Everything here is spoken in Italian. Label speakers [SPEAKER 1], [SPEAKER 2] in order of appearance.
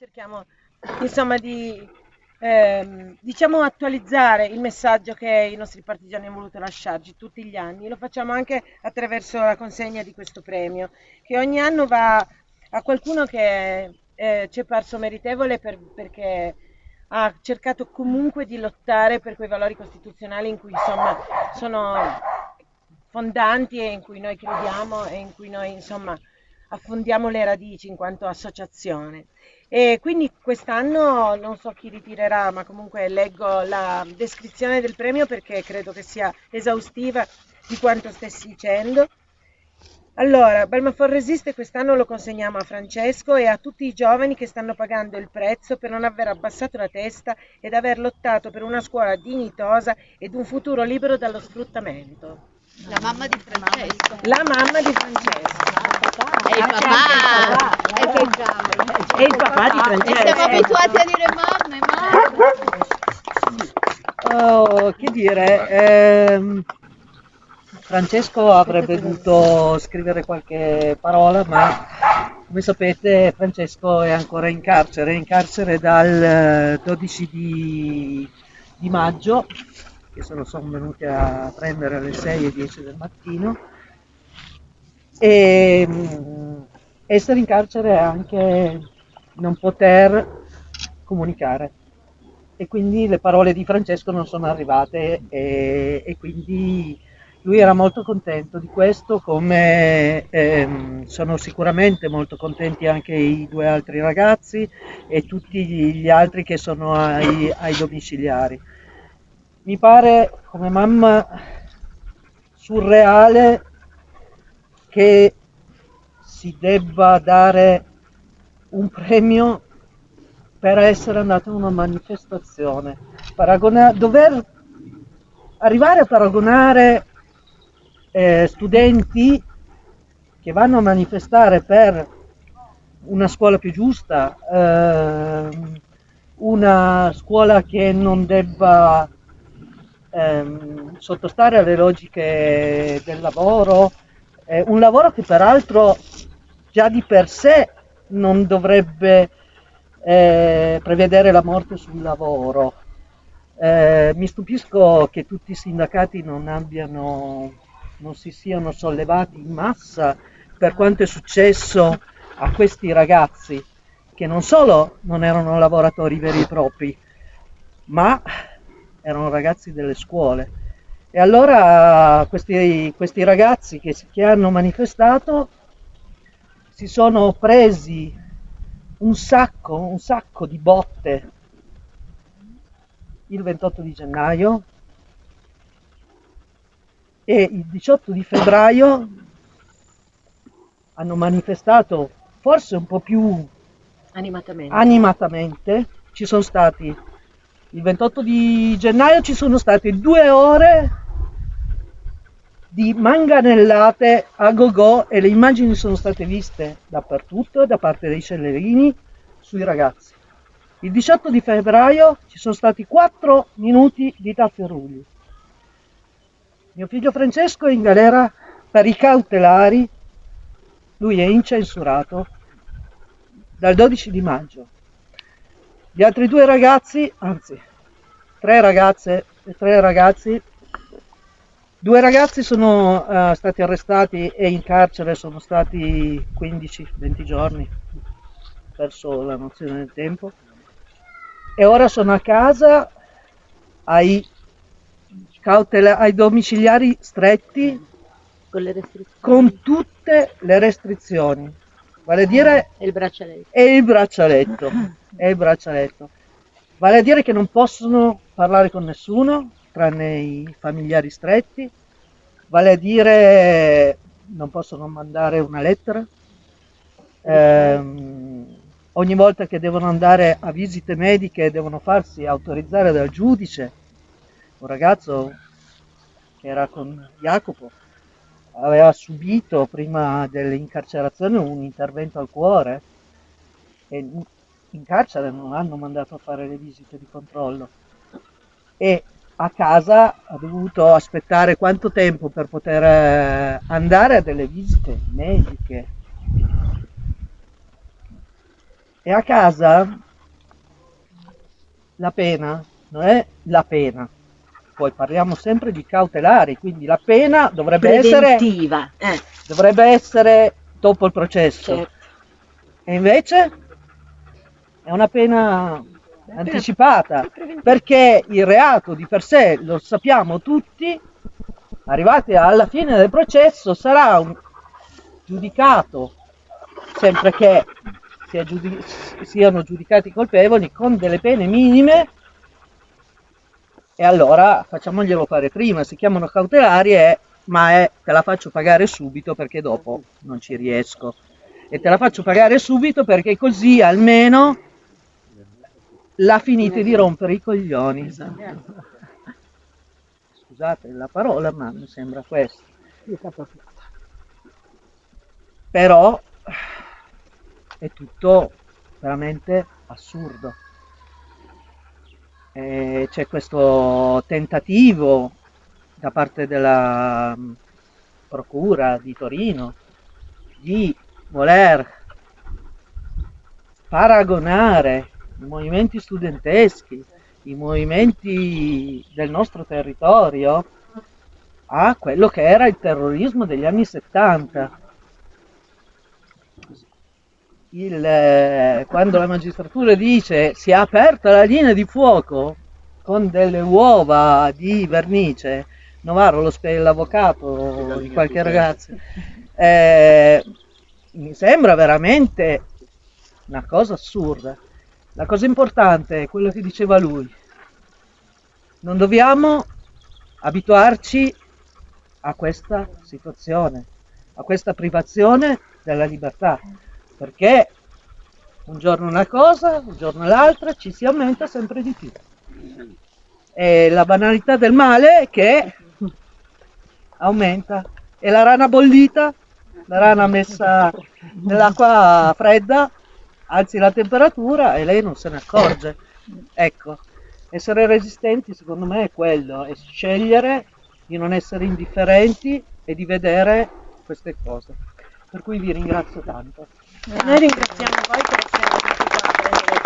[SPEAKER 1] cerchiamo insomma di ehm, diciamo attualizzare il messaggio che i nostri partigiani hanno voluto lasciarci tutti gli anni. Lo facciamo anche attraverso la consegna di questo premio, che ogni anno va a qualcuno che eh, ci è parso meritevole per, perché ha cercato comunque di lottare per quei valori costituzionali in cui insomma sono fondanti e in cui noi crediamo e in cui noi insomma affondiamo le radici in quanto associazione. E quindi quest'anno non so chi ritirerà, ma comunque leggo la descrizione del premio perché credo che sia esaustiva di quanto stessi dicendo. Allora, Balmafor Resiste quest'anno lo consegniamo a Francesco e a tutti i giovani che stanno pagando il prezzo per non aver abbassato la testa ed aver lottato per una scuola dignitosa ed un futuro libero dallo sfruttamento.
[SPEAKER 2] La mamma di Francesco.
[SPEAKER 1] La mamma di Francesco.
[SPEAKER 2] E il papà. E che
[SPEAKER 1] E il papà di
[SPEAKER 2] E
[SPEAKER 1] Francesco.
[SPEAKER 2] siamo abituati a dire mamma e mamma.
[SPEAKER 3] Oh, che dire, ehm, Francesco avrebbe dovuto scrivere qualche parola, ma come sapete Francesco è ancora in carcere, è in carcere dal eh, 12 di, di maggio, che se lo sono venuti a prendere alle 6 e 10 del mattino, e mm, essere in carcere è anche non poter comunicare e quindi le parole di Francesco non sono arrivate e, e quindi lui era molto contento di questo, come ehm, sono sicuramente molto contenti anche i due altri ragazzi e tutti gli altri che sono ai, ai domiciliari. Mi pare come mamma surreale che si debba dare un premio per essere andato a una manifestazione. Paragona- dover arrivare a paragonare eh, studenti che vanno a manifestare per una scuola più giusta, ehm, una scuola che non debba ehm, sottostare alle logiche del lavoro, eh, un lavoro che peraltro già di per sé non dovrebbe eh, prevedere la morte sul lavoro. Eh, mi stupisco che tutti i sindacati non abbiano, non si siano sollevati in massa per quanto è successo a questi ragazzi che non solo non erano lavoratori veri e propri, ma erano ragazzi delle scuole. E allora questi, questi ragazzi che, che hanno manifestato si sono presi un sacco, un sacco di botte il 28 di gennaio e il 18 di febbraio hanno manifestato forse un po' più
[SPEAKER 1] Animatamente.
[SPEAKER 3] animatamente. Ci sono stati il 28 di gennaio ci sono state due ore di manganellate a go-go e le immagini sono state viste dappertutto da parte dei cellerini sui ragazzi. Il 18 di febbraio ci sono stati 4 minuti di tafferugli. Mio figlio Francesco è in galera per i cautelari, lui è incensurato dal 12 di maggio. Gli altri due ragazzi, anzi tre ragazze e tre ragazzi, due ragazzi sono eh, stati arrestati e in carcere sono stati 15-20 giorni, perso la nozione del tempo, e ora sono a casa ai, cautela- ai domiciliari stretti
[SPEAKER 2] Con
[SPEAKER 3] con tutte le restrizioni, vale a dire
[SPEAKER 2] E il braccialetto.
[SPEAKER 3] e il braccialetto, e il braccialetto. Vale a dire che non possono parlare con nessuno, tranne i familiari stretti, vale a dire non possono mandare una lettera. Ehm, ogni volta che devono andare a visite mediche devono farsi autorizzare dal giudice. Un ragazzo che era con Jacopo aveva subito prima dell'incarcerazione un intervento al cuore e in carcere non l'hanno mandato a fare le visite di controllo e a casa ha dovuto aspettare quanto tempo per poter eh, andare a delle visite mediche. E a casa la pena non è la pena. Poi parliamo sempre di cautelari, quindi la pena dovrebbe essere,
[SPEAKER 1] Preventiva. Eh,
[SPEAKER 3] dovrebbe essere dopo il processo.
[SPEAKER 1] certo.
[SPEAKER 3] E invece è una pena anticipata, perché il reato di per sé, lo sappiamo tutti, arrivati alla fine del processo sarà un- giudicato, sempre che sia giudi- siano giudicati colpevoli, con delle pene minime. E allora facciamoglielo fare prima, si chiamano cautelari e ma è te la faccio pagare subito perché dopo non ci riesco. E te la faccio pagare subito perché così almeno la finite di rompere i coglioni. Scusate la parola, ma mi sembra questo. Però è tutto veramente assurdo. E c'è questo tentativo da parte della mm, Procura di Torino di voler paragonare i movimenti studenteschi, i movimenti del nostro territorio a quello che era il terrorismo degli anni 70. Il, eh, quando la magistratura dice si è aperta la linea di fuoco con delle uova di vernice, Novaro lo spiega l'avvocato di qualche ragazzo, eh, mi sembra veramente una cosa assurda. La cosa importante è quello che diceva lui. Non dobbiamo abituarci a questa situazione, a questa privazione della libertà, perché un giorno una cosa, un giorno l'altra ci si aumenta sempre di più. E la banalità del male è che aumenta. E la rana bollita, la rana messa nell'acqua fredda, alzi la temperatura e lei non se ne accorge. Ecco, essere resistenti secondo me è quello, è scegliere di non essere indifferenti e di vedere queste cose. Per cui vi ringrazio tanto.
[SPEAKER 1] Noi ringraziamo voi per essere venuti qua